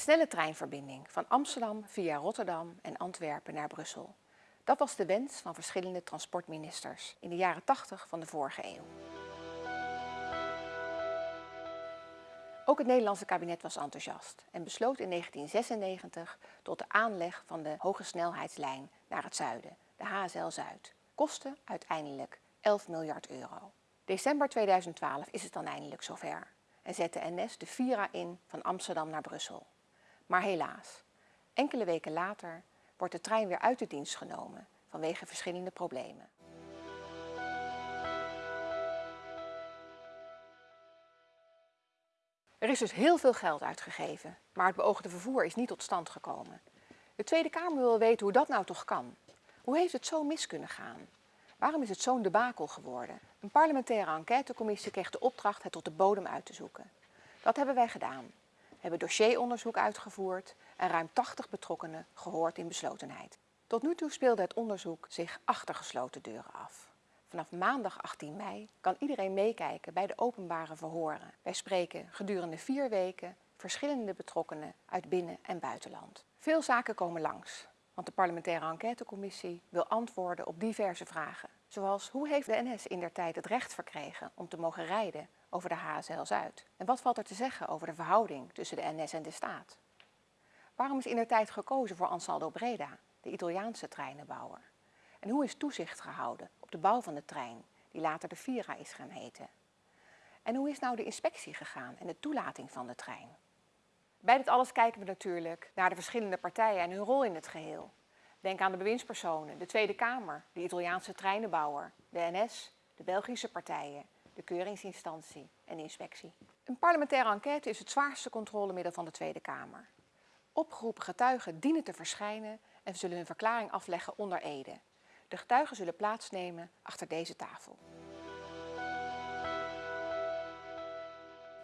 Snelle treinverbinding van Amsterdam via Rotterdam en Antwerpen naar Brussel. Dat was de wens van verschillende transportministers in de jaren 80 van de vorige eeuw. Ook het Nederlandse kabinet was enthousiast en besloot in 1996 tot de aanleg van de hoge snelheidslijn naar het zuiden, de HSL Zuid. Kostte uiteindelijk 11 miljard euro. December 2012 is het dan eindelijk zover en zet de NS de Vira in van Amsterdam naar Brussel. Maar helaas, enkele weken later wordt de trein weer uit de dienst genomen vanwege verschillende problemen. Er is dus heel veel geld uitgegeven, maar het beoogde vervoer is niet tot stand gekomen. De Tweede Kamer wil weten hoe dat nou toch kan. Hoe heeft het zo mis kunnen gaan? Waarom is het zo'n debakel geworden? Een parlementaire enquêtecommissie kreeg de opdracht het tot de bodem uit te zoeken. Dat hebben wij gedaan. Hebben dossieronderzoek uitgevoerd en ruim 80 betrokkenen gehoord in beslotenheid. Tot nu toe speelde het onderzoek zich achter gesloten deuren af. Vanaf maandag 18 mei kan iedereen meekijken bij de openbare verhoren. Wij spreken gedurende vier weken verschillende betrokkenen uit binnen- en buitenland. Veel zaken komen langs, want de parlementaire enquêtecommissie wil antwoorden op diverse vragen. Zoals hoe heeft de NS in der tijd het recht verkregen om te mogen rijden over de HSL Zuid? En wat valt er te zeggen over de verhouding tussen de NS en de staat? Waarom is in tijd gekozen voor Ansaldo Breda, de Italiaanse treinenbouwer? En hoe is toezicht gehouden op de bouw van de trein, die later de Vira is gaan heten? En hoe is nou de inspectie gegaan en de toelating van de trein? Bij dit alles kijken we natuurlijk naar de verschillende partijen en hun rol in het geheel. Denk aan de bewindspersonen, de Tweede Kamer, de Italiaanse treinenbouwer, de NS, de Belgische partijen, de keuringsinstantie en inspectie. Een parlementaire enquête is het zwaarste controlemiddel van de Tweede Kamer. Opgeroepen getuigen dienen te verschijnen en zullen hun verklaring afleggen onder ede. De getuigen zullen plaatsnemen achter deze tafel.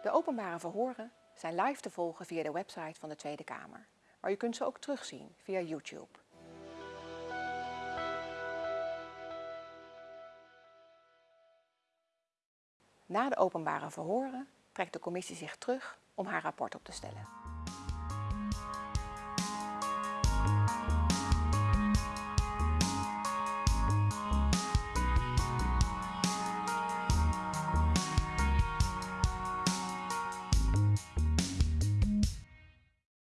De openbare verhoren zijn live te volgen via de website van de Tweede Kamer. Maar u kunt ze ook terugzien via YouTube. Na de openbare verhoren trekt de commissie zich terug om haar rapport op te stellen.